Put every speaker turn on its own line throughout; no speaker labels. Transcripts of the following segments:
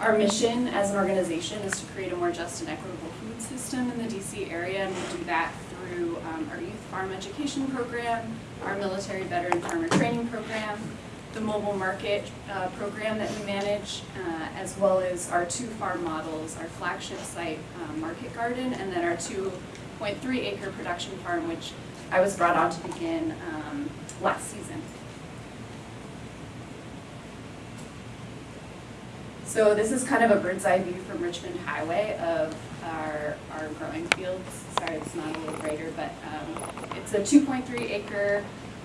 Our mission as an organization is to create a more just and equitable food system in the DC area, and we do that through um, our youth farm education program, our military veteran farmer training program, the mobile market uh, program that we manage, uh, as well as our two farm models, our flagship site, um, Market Garden, and then our 2.3 acre production farm, which I was brought on to begin um, last season. So this is kind of a bird's eye view from Richmond Highway of our, our growing fields. Sorry, it's not a little brighter, but um, it's a 2.3 acre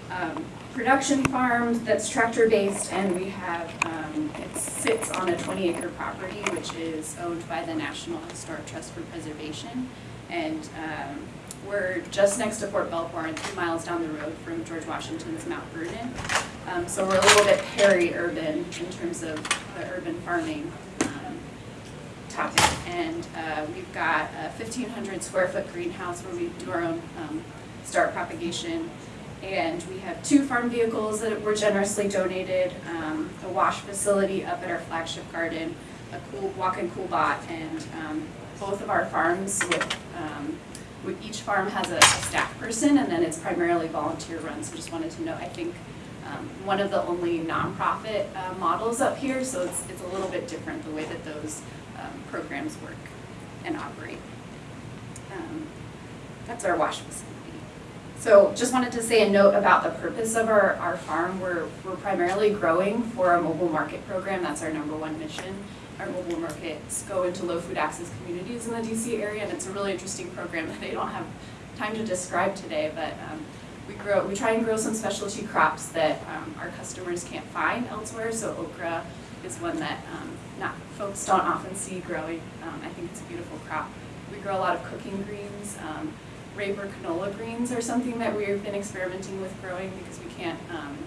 um, production farm that's tractor based and we have, um, it sits on a 20 acre property which is owned by the National Historic Trust for Preservation. And um, we're just next to Fort Belvoir and three miles down the road from George Washington's Mount Vernon. Um, so we're a little bit peri-urban in terms of urban farming um, topic. And uh, we've got a 1,500 square foot greenhouse where we do our own um, start propagation. And we have two farm vehicles that were generously donated, um, a wash facility up at our flagship garden, a cool walk-in CoolBot, and um, both of our farms with um, each farm has a staff person and then it's primarily volunteer run. So just wanted to know, I think um, one of the only nonprofit uh, models up here, so it's, it's a little bit different the way that those um, programs work and operate. Um, that's our wash facility. So just wanted to say a note about the purpose of our, our farm. We're, we're primarily growing for a mobile market program. That's our number one mission. Our mobile markets go into low food access communities in the DC area, and it's a really interesting program that I don't have time to describe today, but um, grow, we try and grow some specialty crops that um, our customers can't find elsewhere. So okra is one that um, not folks don't often see growing. Um, I think it's a beautiful crop. We grow a lot of cooking greens. Um, Raper canola greens are something that we've been experimenting with growing because we can't um,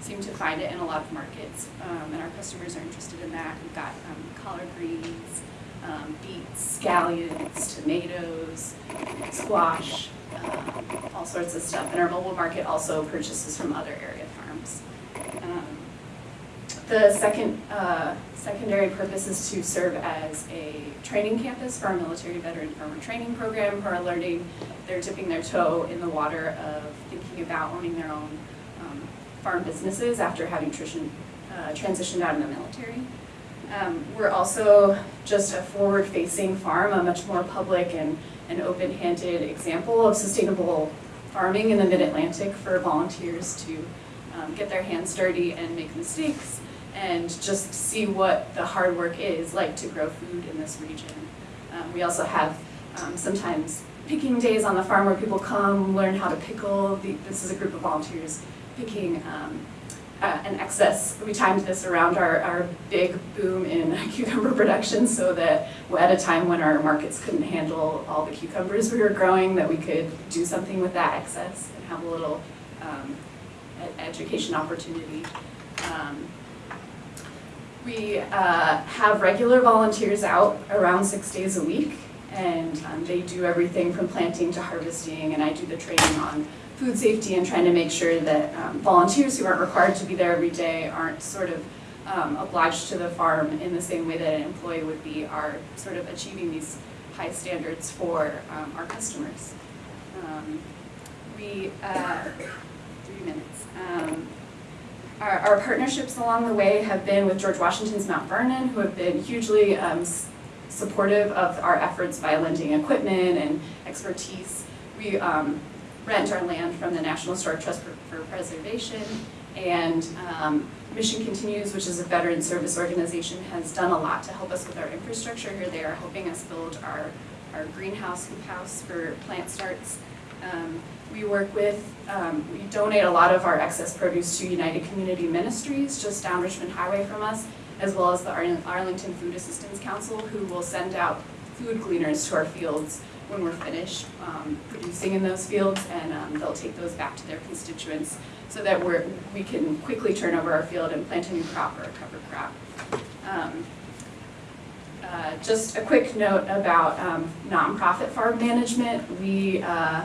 seem to find it in a lot of markets, um, and our customers are interested in that. We've got collard greens, um, beets, scallions, tomatoes, squash, um, all sorts of stuff. And our mobile market also purchases from other area farms. Um, the second uh, secondary purpose is to serve as a training campus for our military veteran farmer training program who are learning, they're dipping their toe in the water of thinking about owning their own um, farm businesses after having uh, transitioned out of the military. Um, we're also just a forward-facing farm, a much more public and, and open-handed example of sustainable farming in the mid-Atlantic for volunteers to um, get their hands dirty and make mistakes and just see what the hard work is like to grow food in this region. Um, we also have um, sometimes picking days on the farm where people come, learn how to pickle. The, this is a group of volunteers picking um, uh, an excess. We timed this around our, our big boom in cucumber production so that at a time when our markets couldn't handle all the cucumbers we were growing, that we could do something with that excess and have a little um, education opportunity. Um, we uh, have regular volunteers out around six days a week, and um, they do everything from planting to harvesting, and I do the training on food safety and trying to make sure that um, volunteers who aren't required to be there every day aren't sort of um, obliged to the farm in the same way that an employee would be, are sort of achieving these high standards for um, our customers. Um, we, uh, three minutes. Um, our, our, partnerships along the way have been with George Washington's Mount Vernon, who have been hugely um, supportive of our efforts by lending equipment and expertise. We um, rent our land from the National Historic Trust for, for Preservation, and um, Mission Continues, which is a veteran service organization, has done a lot to help us with our infrastructure here. They are helping us build our, our greenhouse hoop house for plant starts. Um, we work with, um, we donate a lot of our excess produce to United Community Ministries just down Richmond Highway from us, as well as the Arlington Food Assistance Council, who will send out food gleaners to our fields when we're finished um, producing in those fields, and um, they'll take those back to their constituents so that we're, we can quickly turn over our field and plant a new crop or a cover crop. Um, uh, just a quick note about um, nonprofit farm management. We uh,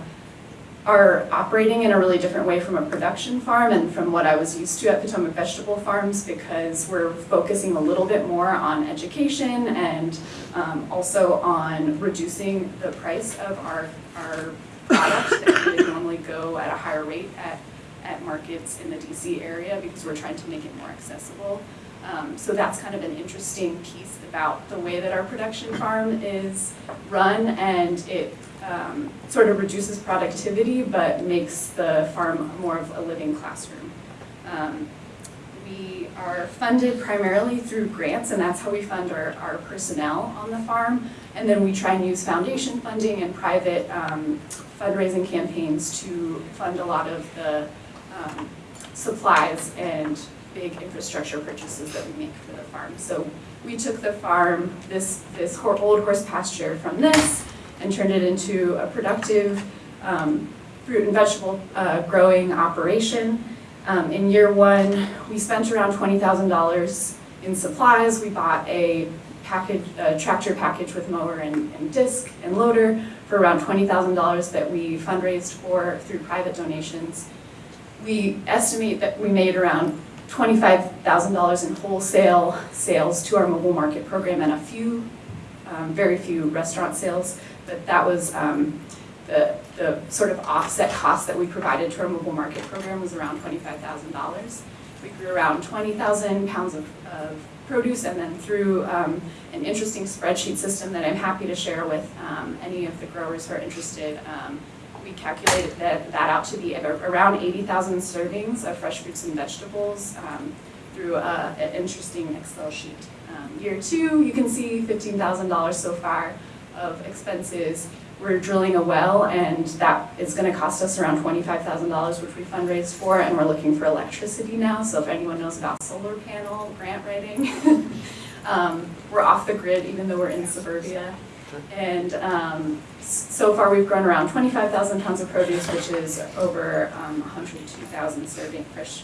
are operating in a really different way from a production farm and from what I was used to at Potomac Vegetable Farms because we're focusing a little bit more on education and um, also on reducing the price of our, our product that would normally go at a higher rate at, at markets in the DC area because we're trying to make it more accessible. Um, so that's kind of an interesting piece about the way that our production farm is run and it um, sort of reduces productivity but makes the farm more of a living classroom. Um, we are funded primarily through grants and that's how we fund our, our personnel on the farm. And then we try and use foundation funding and private um, fundraising campaigns to fund a lot of the um, supplies and big infrastructure purchases that we make for the farm. So we took the farm, this, this old horse pasture from this, and turned it into a productive um, fruit and vegetable uh, growing operation. Um, In year one, we spent around $20,000 in supplies. We bought a package, a tractor package with mower and and disc and loader for around $20,000 that we fundraised for through private donations. We estimate that we made around $25,000 in wholesale sales to our mobile market program and a few, um, very few restaurant sales. But that was um, the, the sort of offset cost that we provided to our mobile market program was around $25,000. We grew around 20,000 pounds of, of produce and then through um, an interesting spreadsheet system that I'm happy to share with um, any of the growers who are interested. Um, we calculated that, that out to be around 80,000 servings of fresh fruits and vegetables um, through a- an interesting Excel sheet. Um, Year two, you can see $15,000 so far of expenses. We're drilling a well and that is gonna cost us around $25,000, which we fundraised for, and we're looking for electricity now, so if anyone knows about solar panel grant writing. um, We're off the grid even though we're in suburbia. And um, so far, we've grown around 25,000 tons of produce, which is over um, 102,000 serving fresh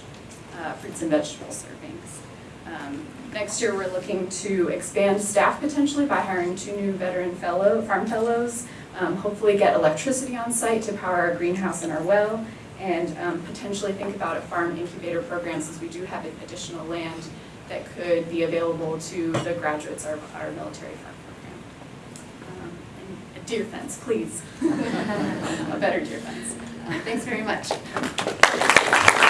uh, fruits and vegetable servings. Um, Next year, we're looking to expand staff potentially by hiring two new veteran fellow, farm fellows, um, hopefully get electricity on site to power our greenhouse and our well, and um, potentially think about a farm incubator program since we do have additional land that could be available to the graduates of our military farm program. Um, and A deer fence, please. A better deer fence. Uh, Thanks very much.